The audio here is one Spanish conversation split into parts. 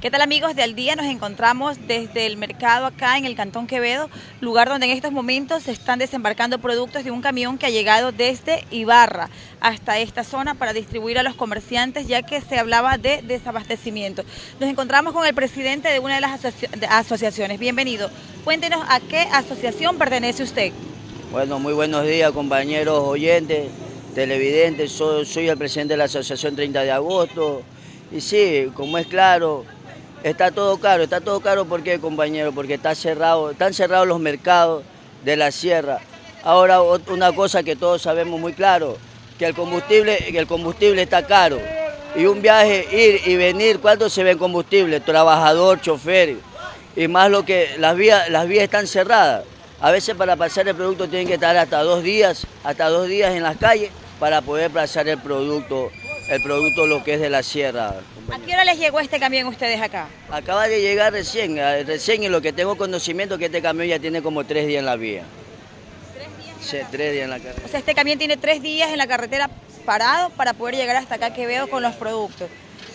¿Qué tal amigos de Al Día? Nos encontramos desde el mercado acá en el Cantón Quevedo, lugar donde en estos momentos se están desembarcando productos de un camión que ha llegado desde Ibarra hasta esta zona para distribuir a los comerciantes ya que se hablaba de desabastecimiento. Nos encontramos con el presidente de una de las asociaciones. Bienvenido. Cuéntenos a qué asociación pertenece usted. Bueno, muy buenos días compañeros oyentes, televidentes. Soy, el presidente de la Asociación 30 de Agosto. Y sí, como es claro, Está todo caro, está todo caro ¿por qué, compañero? Porque está cerrado, están cerrados los mercados de la sierra. Ahora una cosa que todos sabemos muy claro, que el combustible, el combustible está caro. Y un viaje, ir y venir, ¿cuánto se ve en combustible? Trabajador, chofer. Y más lo que las vías, las vías están cerradas. A veces para pasar el producto tienen que estar hasta dos días, hasta dos días en las calles para poder pasar el producto, el producto lo que es de la sierra. ¿A qué hora les llegó este camión ustedes acá? Acaba de llegar recién, eh, recién y lo que tengo conocimiento que este camión ya tiene como tres días en la vía. ¿Tres días? sí, tres días en la carretera. O sea, este camión tiene tres días en la carretera parado para poder llegar hasta acá que veo con los productos.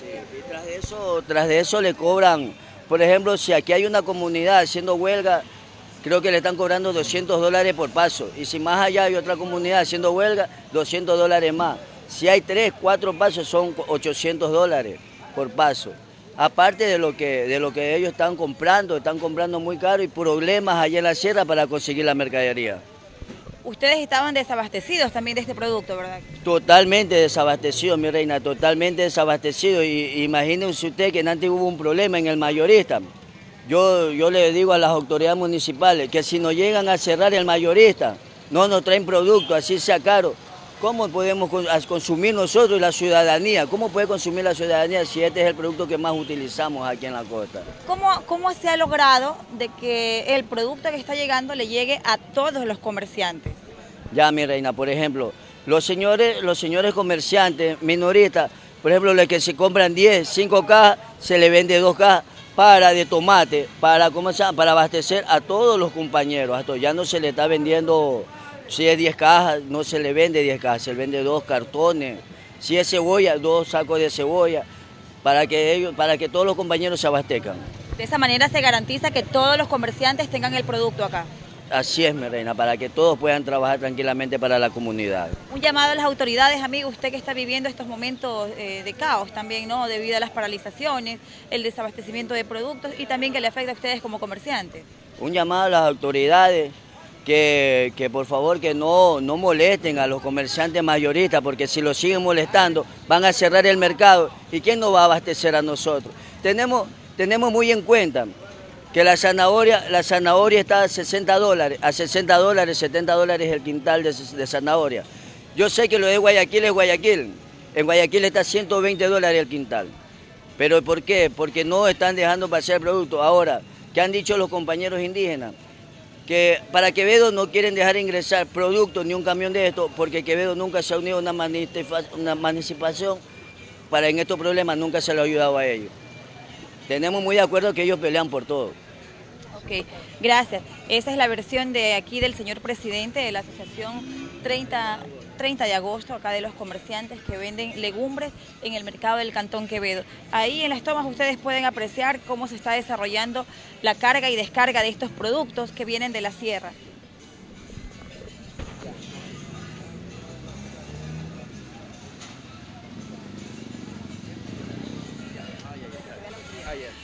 Sí, y tras de eso, tras de eso le cobran, por ejemplo, si aquí hay una comunidad haciendo huelga, creo que le están cobrando 200 dólares por paso. Y si más allá hay otra comunidad haciendo huelga, 200 dólares más. Si hay tres, cuatro pasos son 800 dólares por paso. Aparte de lo, que, de lo que ellos están comprando, están comprando muy caro y problemas allá en la sierra para conseguir la mercadería. Ustedes estaban desabastecidos también de este producto, ¿verdad? Totalmente desabastecidos, mi reina, totalmente desabastecidos. Y imagínense usted que antes hubo un problema en el mayorista. Yo, yo le digo a las autoridades municipales que si nos llegan a cerrar el mayorista, no nos traen producto, así sea caro, ¿Cómo podemos consumir nosotros y la ciudadanía? ¿Cómo puede consumir la ciudadanía si este es el producto que más utilizamos aquí en la costa? ¿Cómo, cómo se ha logrado de que el producto que está llegando le llegue a todos los comerciantes? Ya, mi reina, por ejemplo, los señores, los señores comerciantes, minoristas, por ejemplo, los que se compran 10, 5 cajas, se le vende 2 cajas para de tomate, para, ¿cómo se para abastecer a todos los compañeros. Hasta ya no se le está vendiendo si es 10 cajas, no se le vende 10 cajas, se le vende dos cartones. Si es cebolla, dos sacos de cebolla, para que, ellos, para que todos los compañeros se abastezcan. De esa manera se garantiza que todos los comerciantes tengan el producto acá. Así es, mi reina, para que todos puedan trabajar tranquilamente para la comunidad. Un llamado a las autoridades, amigo, usted que está viviendo estos momentos eh, de caos también, ¿no? Debido a las paralizaciones, el desabastecimiento de productos y también que le afecta a ustedes como comerciantes. Un llamado a las autoridades que, por favor que no, no molesten a los comerciantes mayoristas, porque si los siguen molestando van a cerrar el mercado y ¿quién nos va a abastecer a nosotros? Tenemos, tenemos muy en cuenta que la zanahoria, la zanahoria está a 60 dólares, a 60 dólares, 70 dólares el quintal de, de zanahoria. Yo sé que lo de Guayaquil es Guayaquil, en Guayaquil está a 120 dólares el quintal. ¿Pero por qué? Porque no están dejando pasar el producto. Ahora, ¿qué han dicho los compañeros indígenas? Que para Quevedo no quieren dejar ingresar productos ni un camión de esto, porque Quevedo nunca se ha unido a una, una participación para en estos problemas, nunca se lo ha ayudado a ellos. Tenemos muy de acuerdo que ellos pelean por todo. Ok, gracias. Esa es la versión de aquí del señor presidente de la Asociación 30 30 de agosto, acá de los comerciantes que venden legumbres en el mercado del Cantón Quevedo. Ahí en las tomas ustedes pueden apreciar cómo se está desarrollando la carga y descarga de estos productos que vienen de la sierra.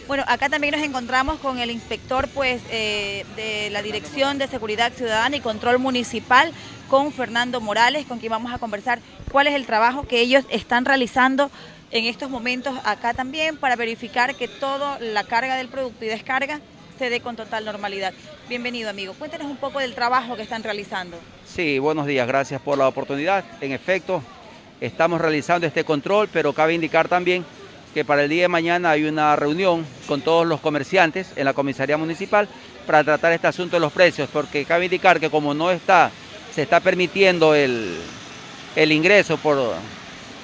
Bueno, acá también nos encontramos con el inspector pues, eh, de la Dirección de Seguridad Ciudadana y Control Municipal, con Fernando Morales, con quien vamos a conversar cuál es el trabajo que ellos están realizando en estos momentos acá también para verificar que toda la carga del producto y descarga se dé con total normalidad. Bienvenido, amigo. Cuéntenos un poco del trabajo que están realizando. Sí, buenos días. Gracias por la oportunidad. En efecto, estamos realizando este control, pero cabe indicar también que para el día de mañana hay una reunión con todos los comerciantes en la comisaría municipal para tratar este asunto de los precios, porque cabe indicar que como no está, se está permitiendo el, ingreso por,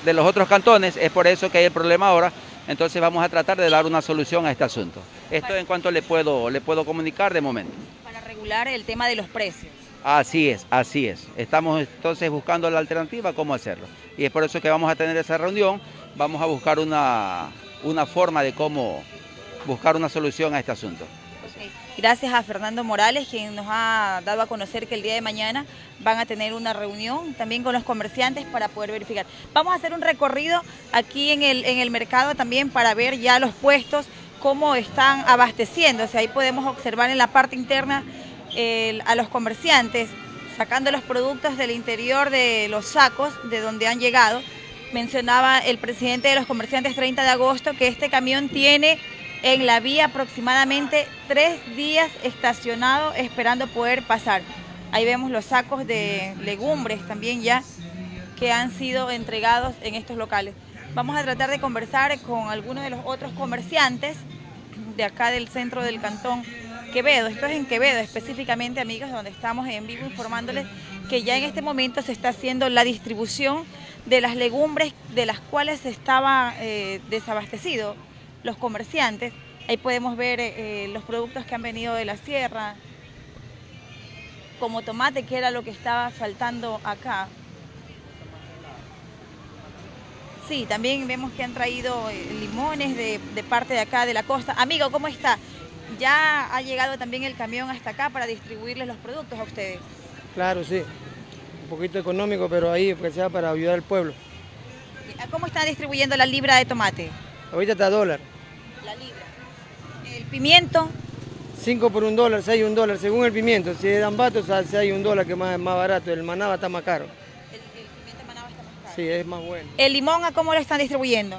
de los otros cantones, es por eso que hay el problema ahora, entonces vamos a tratar de dar una solución a este asunto. Esto en cuanto le puedo, le puedo comunicar de momento. Para regular el tema de los precios. Así es, así es. Estamos entonces buscando la alternativa, cómo hacerlo. Y es por eso que vamos a tener esa reunión, vamos a buscar una, una forma de cómo, buscar una solución a este asunto. Gracias a Fernando Morales, quien nos ha dado a conocer que el día de mañana van a tener una reunión también con los comerciantes para poder verificar. Vamos a hacer un recorrido aquí en el, en el mercado también para ver ya los puestos, cómo están abasteciéndose. Ahí podemos observar en la parte interna a los comerciantes sacando los productos del interior de los sacos de donde han llegado. Mencionaba el presidente de los comerciantes 30 de agosto que este camión tiene en la vía aproximadamente tres días estacionado esperando poder pasar. Ahí vemos los sacos de legumbres también ya que han sido entregados en estos locales. Vamos a tratar de conversar con algunos de los otros comerciantes de acá del centro del cantón Quevedo. Esto es en Quevedo específicamente, amigos, donde estamos en vivo informándoles que ya en este momento se está haciendo la distribución de las legumbres de las cuales estaba eh, desabastecido los comerciantes. Ahí podemos ver eh, los productos que han venido de la sierra, como tomate, que era lo que estaba faltando acá. Sí, también vemos que han traído eh, limones de, de, parte de acá de la costa. Amigo, ¿cómo está? ¿Ya ha llegado también el camión hasta acá para distribuirles los productos a ustedes? Claro, sí. Un poquito económico, pero ahí que sea para ayudar al pueblo. ¿Cómo están distribuyendo la libra de tomate? Ahorita está a dólar. La libra. ¿El pimiento? 5 por un dólar, 6 un dólar, según el pimiento. Si es ambato, hay un dólar que es más, más barato. El manaba está más caro. El, pimiento manaba está más caro. Sí, es más bueno. ¿El limón a cómo lo están distribuyendo?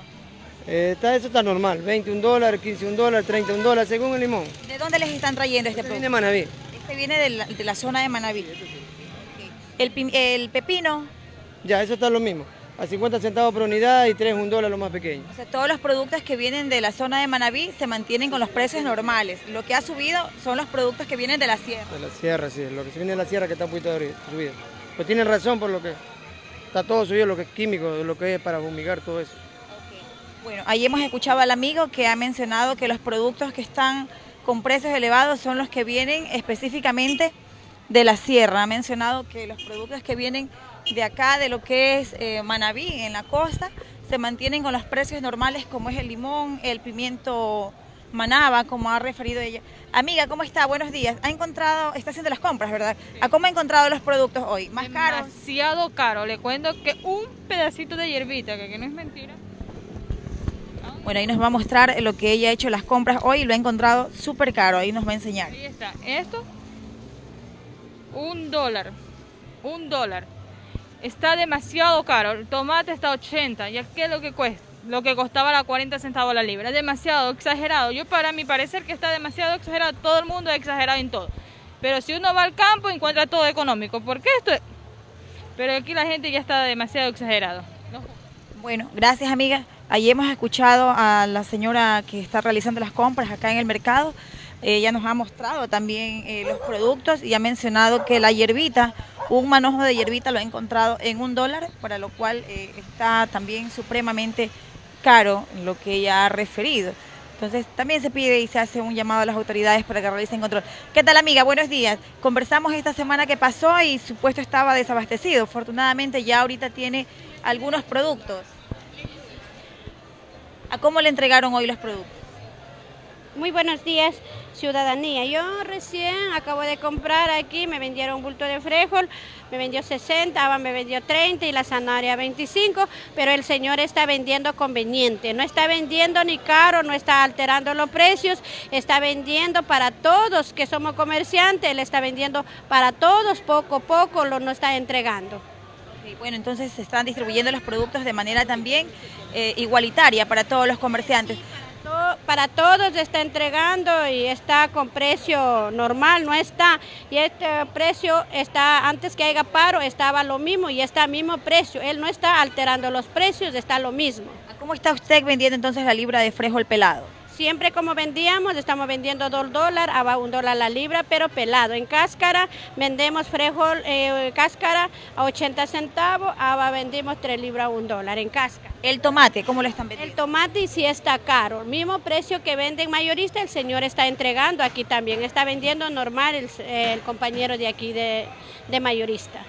Eh, está, eso está normal, 21 dólares, 15 un dólar, 30 un dólar, según el limón. ¿De dónde les están trayendo este, este producto? viene de Manaví. Este viene de la, de la zona de Manaví. El, el pepino. Ya, eso está lo mismo a 50 centavos por unidad y 3 un dólar lo más pequeño. O sea, todos los productos que vienen de la zona de Manabí se mantienen con los precios normales. Lo que ha subido son los productos que vienen de la sierra. De la sierra, sí. Lo que se viene de la sierra que está un poquito subido. Pues tienen razón por lo que está todo subido, lo que es químico, lo que es para fumigar, todo eso. Bueno, ahí hemos escuchado al amigo que ha mencionado que los productos que están con precios elevados son los que vienen específicamente de la sierra. Ha mencionado que los productos que vienen de acá, de lo que es eh, Manabí, en la costa, se mantienen con los precios normales como es el limón, el pimiento manaba, como ha referido ella. Amiga, ¿cómo está? Buenos días. Ha encontrado, está haciendo las compras, ¿verdad? ¿A cómo ha encontrado los productos hoy? ¿Más caros? Demasiado caro. Le cuento que un pedacito de hierbita, que, que no es mentira. Bueno, ahí nos va a mostrar lo que ella ha hecho las compras hoy y lo ha encontrado súper caro. Ahí nos va a enseñar. Ahí está. Esto, un dólar. Un dólar. Está demasiado caro. El tomate está a 80. ¿Ya qué es lo que cuesta? Lo que costaba la 40 centavos la libra. Demasiado exagerado. Yo para mi parecer que está demasiado exagerado. Todo el mundo es exagerado en todo. Pero si uno va al campo encuentra todo económico. ¿Por qué esto? Pero aquí la gente ya está demasiado exagerado. Bueno, gracias amiga. Allí hemos escuchado a la señora que está realizando las compras acá en el mercado. Ella nos ha mostrado también eh, los productos y ha mencionado que la hierbita, un manojo de hierbita lo ha encontrado en un dólar, para lo cual eh, está también supremamente caro lo que ella ha referido. Entonces también se pide y se hace un llamado a las autoridades para que realicen control. ¿Qué tal amiga? Buenos días. Conversamos esta semana que pasó y su puesto estaba desabastecido. Afortunadamente ya ahorita tiene algunos productos. ¿A cómo le entregaron hoy los productos? Muy buenos días, ciudadanía. Yo recién acabo de comprar aquí, me vendieron un bulto de frijol, me vendió 60, Aba me vendió 30 y la zanahoria 25, pero el señor está vendiendo conveniente, no está vendiendo ni caro, no está alterando los precios, está vendiendo para todos que somos comerciantes, él está vendiendo para todos, poco a poco lo no está entregando. bueno, entonces se están distribuyendo los productos de manera también eh, igualitaria para todos los comerciantes para todos está entregando y está con precio normal, no está. Y este precio está, antes que haya paro, estaba lo mismo y está mismo precio. Él no está alterando los precios, está lo mismo. ¿Cómo está usted vendiendo entonces la libra de frijol pelado? Siempre como vendíamos, estamos vendiendo dos dólares, a un dólar la libra, pero pelado. En cáscara vendemos frijol, eh, cáscara a 80 centavos, ahora vendimos tres libras a un dólar en cáscara. ¿El tomate cómo lo están vendiendo? El tomate sí está caro, el mismo precio que venden mayorista, el señor está entregando aquí también, está vendiendo normal el, compañero de aquí de, de mayorista.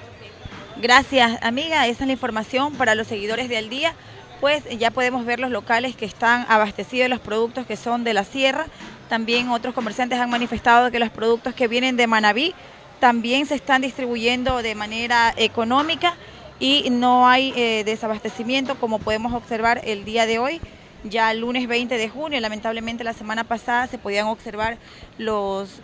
Gracias amiga, esa es la información para los seguidores de Al Día. Pues ya podemos ver los locales que están abastecidos de los productos que son de la sierra. También otros comerciantes han manifestado que los productos que vienen de Manabí también se están distribuyendo de manera económica y no hay eh, desabastecimiento como podemos observar el día de hoy. Ya el lunes 20 de junio, lamentablemente la semana pasada se podían observar los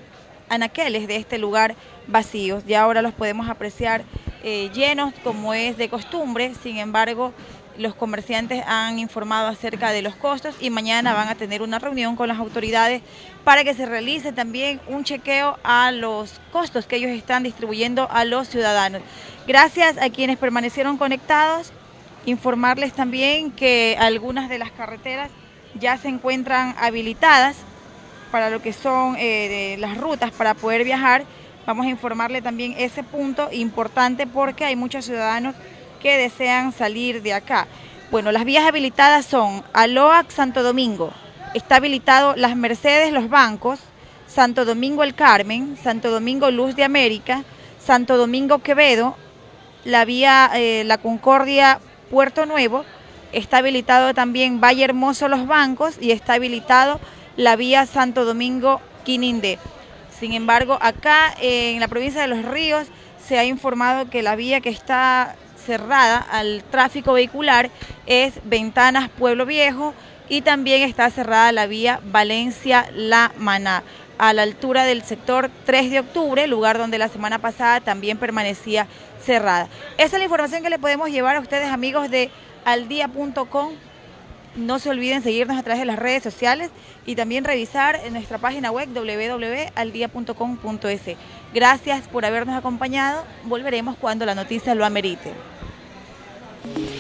anaqueles de este lugar vacíos. Ya ahora los podemos apreciar eh, llenos como es de costumbre, sin embargo los comerciantes han informado acerca de los costos y mañana van a tener una reunión con las autoridades para que se realice también un chequeo a los costos que ellos están distribuyendo a los ciudadanos. Gracias a quienes permanecieron conectados, informarles también que algunas de las carreteras ya se encuentran habilitadas para lo que son eh, las rutas para poder viajar. Vamos a informarle también ese punto importante porque hay muchos ciudadanos que desean salir de acá. Bueno, las vías habilitadas son Aloac Santo Domingo, está habilitado Las Mercedes Los Bancos, Santo Domingo El Carmen, Santo Domingo Luz de América, Santo Domingo Quevedo, la vía eh, La Concordia Puerto Nuevo, está habilitado también Valle Hermoso Los Bancos y está habilitado la vía Santo Domingo Quinindé. Sin embargo, acá en la provincia de Los Ríos se ha informado que la vía que está cerrada al tráfico vehicular es Ventanas Pueblo Viejo y también está cerrada la vía Valencia-La Maná a la altura del sector 3 de octubre, lugar donde la semana pasada también permanecía cerrada. Esa es la información que le podemos llevar a ustedes amigos de aldia.com. No se olviden seguirnos a través de las redes sociales y también revisar en nuestra página web www.aldia.com.es. Gracias por habernos acompañado. Volveremos cuando la noticia lo amerite. Bye.